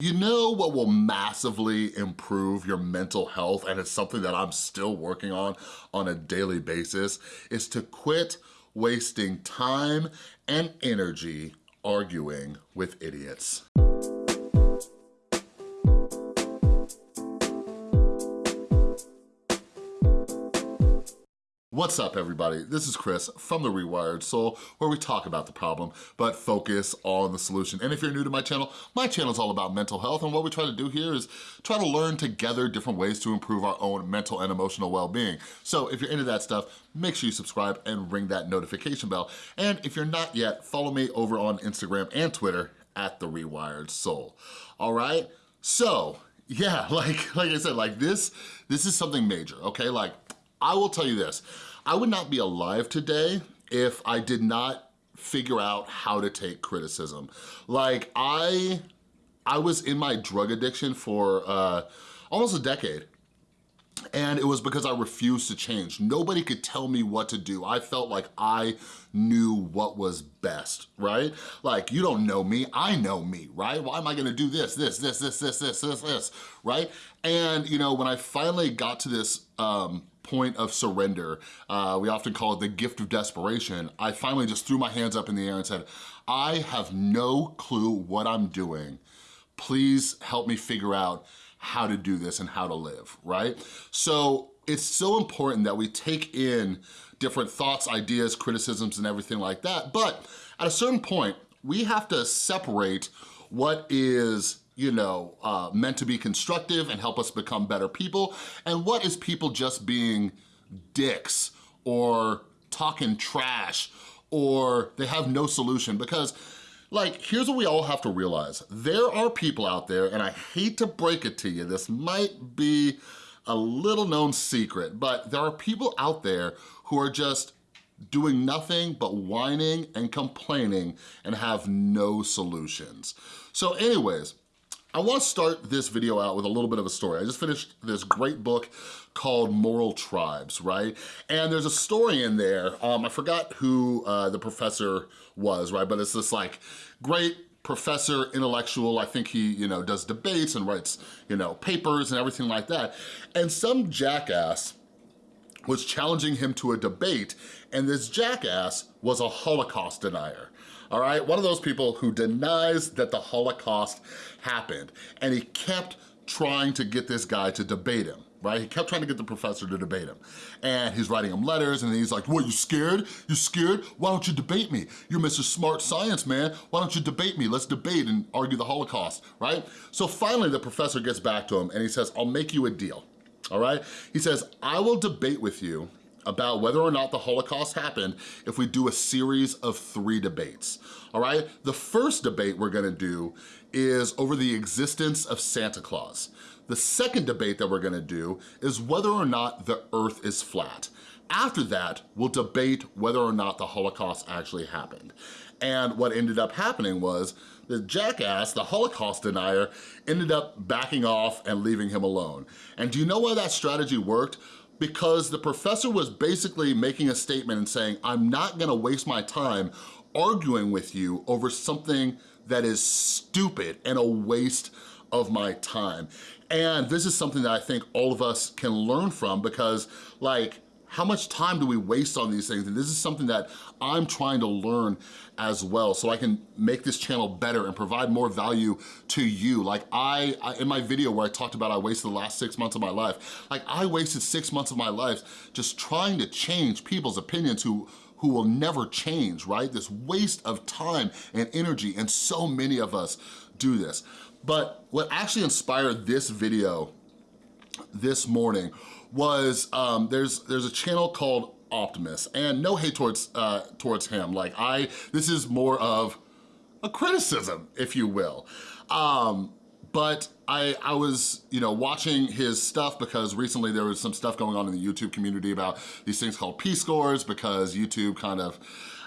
You know what will massively improve your mental health, and it's something that I'm still working on on a daily basis, is to quit wasting time and energy arguing with idiots. What's up everybody? This is Chris from The Rewired Soul where we talk about the problem but focus on the solution. And if you're new to my channel, my channel is all about mental health and what we try to do here is try to learn together different ways to improve our own mental and emotional well-being. So if you're into that stuff, make sure you subscribe and ring that notification bell. And if you're not yet, follow me over on Instagram and Twitter at The Rewired Soul. All right? So, yeah, like, like I said, like this, this is something major, okay? Like, I will tell you this, I would not be alive today if I did not figure out how to take criticism. Like I, I was in my drug addiction for uh, almost a decade. And it was because I refused to change. Nobody could tell me what to do. I felt like I knew what was best, right? Like, you don't know me, I know me, right? Why am I gonna do this, this, this, this, this, this, this, this, right? And, you know, when I finally got to this um, point of surrender. Uh, we often call it the gift of desperation. I finally just threw my hands up in the air and said, I have no clue what I'm doing. Please help me figure out how to do this and how to live, right? So it's so important that we take in different thoughts, ideas, criticisms, and everything like that. But at a certain point, we have to separate what is you know, uh, meant to be constructive and help us become better people, and what is people just being dicks or talking trash or they have no solution because like, here's what we all have to realize. There are people out there, and I hate to break it to you, this might be a little known secret, but there are people out there who are just doing nothing but whining and complaining and have no solutions. So anyways, I wanna start this video out with a little bit of a story. I just finished this great book called Moral Tribes, right? And there's a story in there, um, I forgot who uh, the professor was, right? But it's this like great professor, intellectual, I think he, you know, does debates and writes, you know, papers and everything like that. And some jackass was challenging him to a debate, and this jackass was a Holocaust denier all right? One of those people who denies that the Holocaust happened, and he kept trying to get this guy to debate him right? He kept trying to get the professor to debate him. And he's writing him letters and he's like, what, you scared? You scared? Why don't you debate me? You're Mr. Smart Science, man. Why don't you debate me? Let's debate and argue the Holocaust, right? So finally the professor gets back to him and he says, I'll make you a deal, all right? He says, I will debate with you about whether or not the Holocaust happened if we do a series of three debates, all right? The first debate we're gonna do is over the existence of Santa Claus. The second debate that we're gonna do is whether or not the earth is flat. After that, we'll debate whether or not the Holocaust actually happened. And what ended up happening was the jackass, the Holocaust denier, ended up backing off and leaving him alone. And do you know why that strategy worked? Because the professor was basically making a statement and saying, I'm not gonna waste my time arguing with you over something that is stupid and a waste of my time. And this is something that I think all of us can learn from because like, how much time do we waste on these things? And this is something that I'm trying to learn as well so I can make this channel better and provide more value to you. Like I, I, in my video where I talked about I wasted the last six months of my life, like I wasted six months of my life just trying to change people's opinions who who will never change, right? This waste of time and energy, and so many of us do this. But what actually inspired this video this morning was um, there's there's a channel called Optimus, and no hate towards uh, towards him. Like I, this is more of a criticism, if you will. Um, but I, I was, you know, watching his stuff because recently there was some stuff going on in the YouTube community about these things called P-scores because YouTube kind of,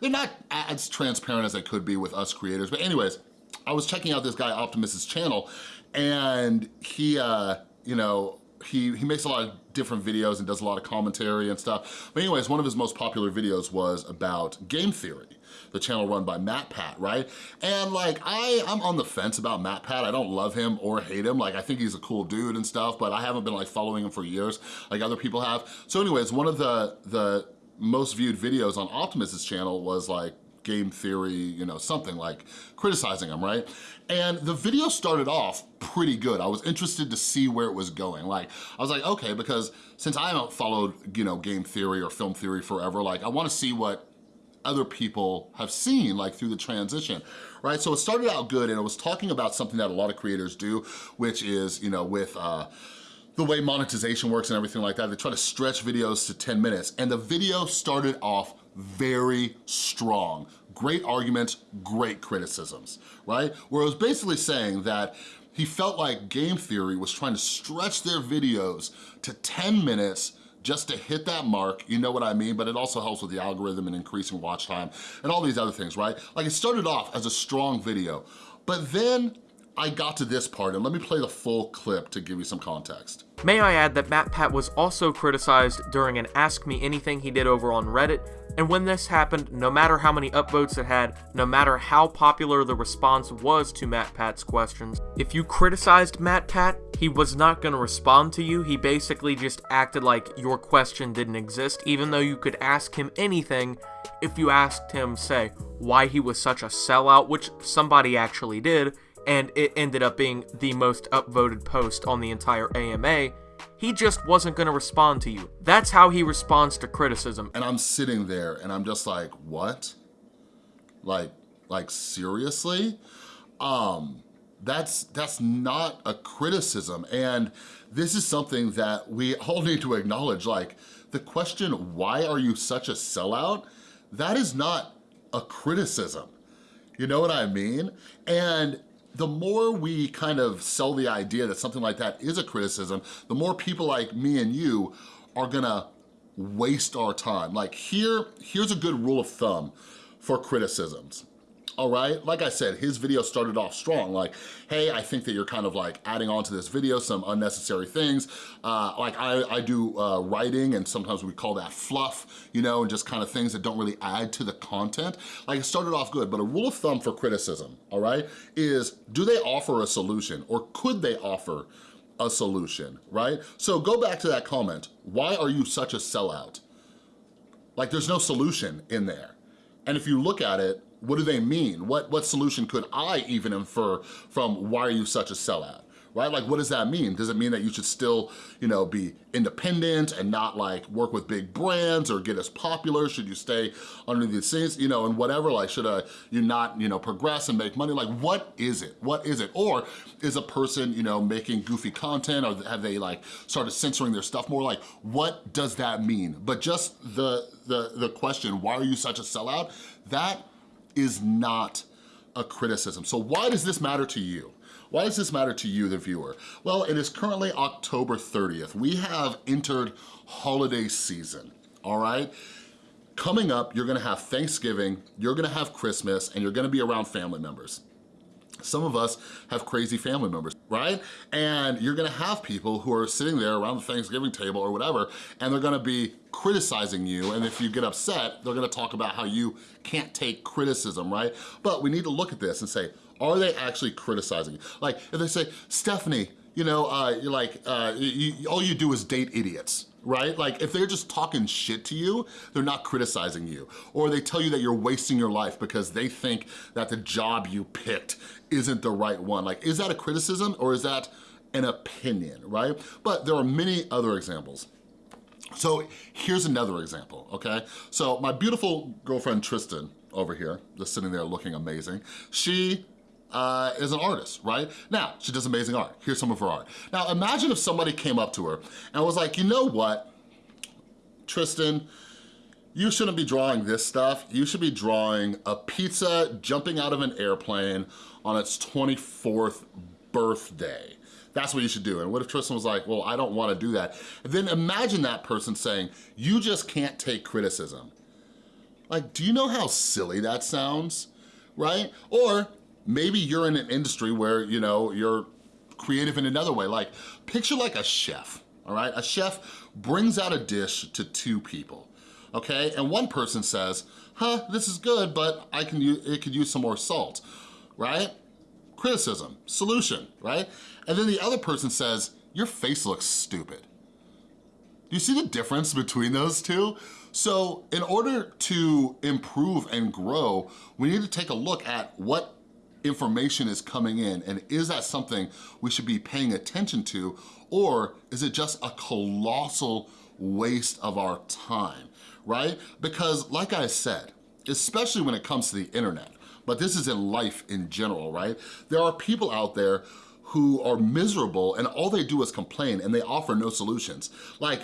they're not as transparent as they could be with us creators. But anyways, I was checking out this guy Optimus's channel and he, uh, you know, he, he makes a lot of different videos and does a lot of commentary and stuff. But anyways, one of his most popular videos was about game theory the channel run by MatPat, right? And like, I, I'm on the fence about MatPat. I don't love him or hate him. Like, I think he's a cool dude and stuff, but I haven't been like following him for years like other people have. So anyways, one of the, the most viewed videos on Optimus's channel was like game theory, you know, something like criticizing him, right? And the video started off pretty good. I was interested to see where it was going. Like, I was like, okay, because since I haven't followed, you know, game theory or film theory forever, like I wanna see what other people have seen like through the transition, right? So it started out good and it was talking about something that a lot of creators do, which is, you know, with, uh, the way monetization works and everything like that. They try to stretch videos to 10 minutes and the video started off very strong. Great arguments, great criticisms, right? Where it was basically saying that he felt like Game Theory was trying to stretch their videos to 10 minutes just to hit that mark, you know what I mean? But it also helps with the algorithm and increasing watch time and all these other things, right? Like it started off as a strong video, but then I got to this part, and let me play the full clip to give you some context. May I add that MatPat was also criticized during an Ask Me Anything he did over on Reddit, and when this happened, no matter how many upvotes it had, no matter how popular the response was to MatPat's questions, if you criticized MatPat, he was not going to respond to you. He basically just acted like your question didn't exist, even though you could ask him anything if you asked him, say, why he was such a sellout, which somebody actually did, and it ended up being the most upvoted post on the entire AMA, he just wasn't going to respond to you. That's how he responds to criticism. And I'm sitting there and I'm just like, what? Like, like seriously? Um, that's, that's not a criticism. And this is something that we all need to acknowledge. Like the question, why are you such a sellout? That is not a criticism. You know what I mean? And the more we kind of sell the idea that something like that is a criticism, the more people like me and you are gonna waste our time. Like here, here's a good rule of thumb for criticisms all right? Like I said, his video started off strong, like, hey, I think that you're kind of like adding on to this video some unnecessary things. Uh, like I, I do uh, writing and sometimes we call that fluff, you know, and just kind of things that don't really add to the content. Like it started off good, but a rule of thumb for criticism, all right, is do they offer a solution or could they offer a solution, right? So go back to that comment. Why are you such a sellout? Like there's no solution in there. And if you look at it, what do they mean? What, what solution could I even infer from why are you such a sellout? right? Like, what does that mean? Does it mean that you should still, you know, be independent and not like work with big brands or get as popular? Should you stay under these things, you know, and whatever, like, should uh, you not, you know, progress and make money? Like, what is it? What is it? Or is a person, you know, making goofy content or have they like started censoring their stuff more? Like, what does that mean? But just the, the, the question, why are you such a sellout? That is not a criticism. So why does this matter to you? Why does this matter to you, the viewer? Well, it is currently October 30th. We have entered holiday season, all right? Coming up, you're gonna have Thanksgiving, you're gonna have Christmas, and you're gonna be around family members. Some of us have crazy family members, right? And you're gonna have people who are sitting there around the Thanksgiving table or whatever, and they're gonna be criticizing you, and if you get upset, they're gonna talk about how you can't take criticism, right? But we need to look at this and say, are they actually criticizing you? Like, if they say, Stephanie, you know, uh, you're like, uh, you, all you do is date idiots, right? Like if they're just talking shit to you, they're not criticizing you. Or they tell you that you're wasting your life because they think that the job you picked isn't the right one. Like, is that a criticism or is that an opinion, right? But there are many other examples. So here's another example, okay? So my beautiful girlfriend Tristan over here, just sitting there looking amazing, she uh, is an artist, right? Now, she does amazing art. Here's some of her art. Now, imagine if somebody came up to her and was like, you know what, Tristan, you shouldn't be drawing this stuff. You should be drawing a pizza jumping out of an airplane on its 24th birthday. That's what you should do. And what if Tristan was like, well, I don't wanna do that. And then imagine that person saying, you just can't take criticism. Like, do you know how silly that sounds, right? Or maybe you're in an industry where, you know, you're creative in another way. Like, picture like a chef, all right? A chef brings out a dish to two people, okay? And one person says, huh, this is good, but I can use, it could use some more salt, right? Criticism, solution, right? And then the other person says, your face looks stupid. Do you see the difference between those two? So in order to improve and grow, we need to take a look at what information is coming in and is that something we should be paying attention to or is it just a colossal waste of our time, right? Because like I said, especially when it comes to the internet, but this is in life in general, right? There are people out there who are miserable and all they do is complain and they offer no solutions. Like,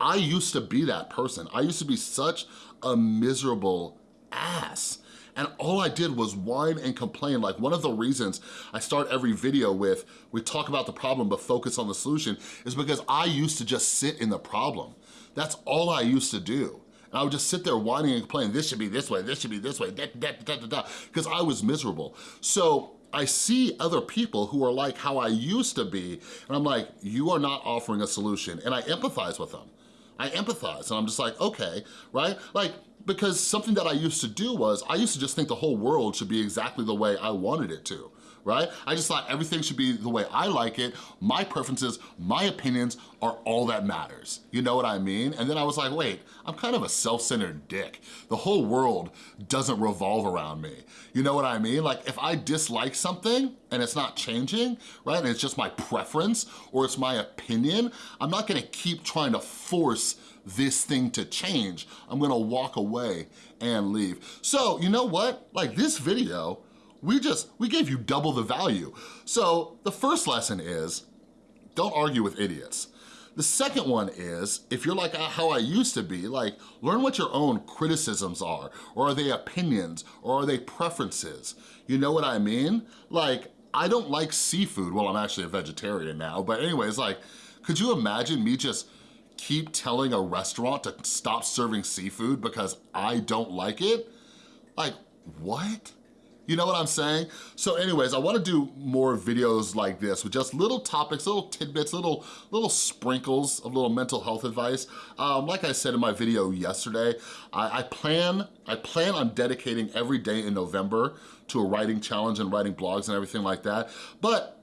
I used to be that person. I used to be such a miserable ass. And all I did was whine and complain. Like one of the reasons I start every video with, we talk about the problem but focus on the solution, is because I used to just sit in the problem. That's all I used to do. And I would just sit there whining and complaining, this should be this way, this should be this way, because I was miserable. So I see other people who are like how I used to be, and I'm like, you are not offering a solution, and I empathize with them. I empathize, and I'm just like, okay, right? Like, because something that I used to do was, I used to just think the whole world should be exactly the way I wanted it to right? I just thought everything should be the way I like it. My preferences, my opinions are all that matters. You know what I mean? And then I was like, wait, I'm kind of a self-centered dick. The whole world doesn't revolve around me. You know what I mean? Like if I dislike something and it's not changing, right? And it's just my preference or it's my opinion, I'm not gonna keep trying to force this thing to change. I'm gonna walk away and leave. So you know what? Like this video we just, we gave you double the value. So the first lesson is, don't argue with idiots. The second one is, if you're like how I used to be, like learn what your own criticisms are, or are they opinions, or are they preferences? You know what I mean? Like, I don't like seafood. Well, I'm actually a vegetarian now, but anyways, like, could you imagine me just keep telling a restaurant to stop serving seafood because I don't like it? Like, what? You know what I'm saying? So anyways, I wanna do more videos like this with just little topics, little tidbits, little, little sprinkles of little mental health advice. Um, like I said in my video yesterday, I, I, plan, I plan on dedicating every day in November to a writing challenge and writing blogs and everything like that. But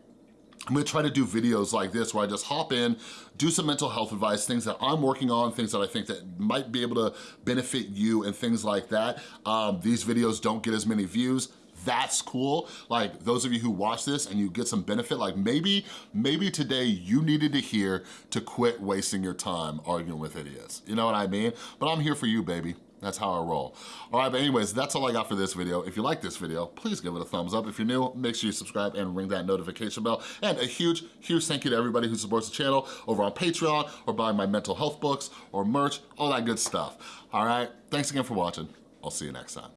I'm gonna try to do videos like this where I just hop in, do some mental health advice, things that I'm working on, things that I think that might be able to benefit you and things like that. Um, these videos don't get as many views that's cool. Like those of you who watch this and you get some benefit, like maybe, maybe today you needed to hear to quit wasting your time arguing with idiots. You know what I mean? But I'm here for you, baby. That's how I roll. All right, but anyways, that's all I got for this video. If you like this video, please give it a thumbs up. If you're new, make sure you subscribe and ring that notification bell. And a huge, huge thank you to everybody who supports the channel over on Patreon or buying my mental health books or merch, all that good stuff. All right, thanks again for watching. I'll see you next time.